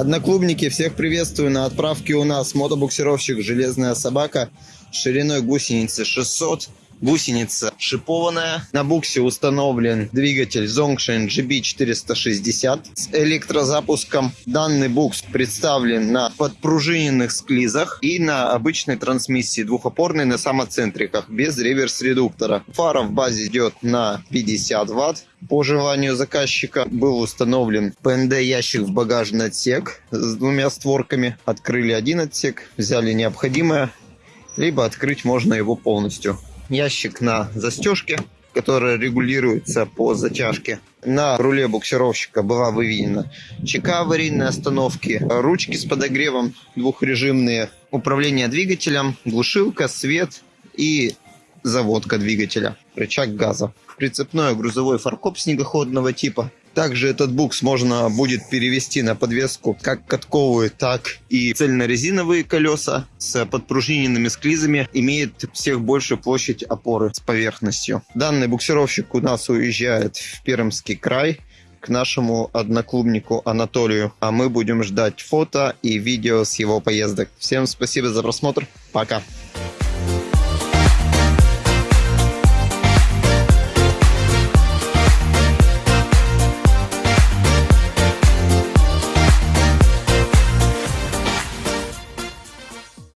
Одноклубники, всех приветствую. На отправке у нас мотобуксировщик «Железная собака» шириной гусеницы 600. Гусеница шипованная. На буксе установлен двигатель Zongshin GB460 с электрозапуском. Данный букс представлен на подпружиненных склизах и на обычной трансмиссии двухопорной на самоцентриках без реверс-редуктора. Фара в базе идет на 50 ватт. По желанию заказчика был установлен ПНД ящик в багажный отсек с двумя створками. Открыли один отсек, взяли необходимое, либо открыть можно его полностью ящик на застежке, которая регулируется по затяжке. На руле буксировщика была выведена ЧК аварийной остановки, ручки с подогревом двухрежимные, управление двигателем, глушилка, свет и заводка двигателя, рычаг газа. Прицепной грузовой фаркоп снегоходного типа, также этот букс можно будет перевести на подвеску как катковые, так и цельнорезиновые колеса с подпружиненными склизами. Имеет всех большую площадь опоры с поверхностью. Данный буксировщик у нас уезжает в Пермский край к нашему одноклубнику Анатолию. А мы будем ждать фото и видео с его поездок. Всем спасибо за просмотр. Пока.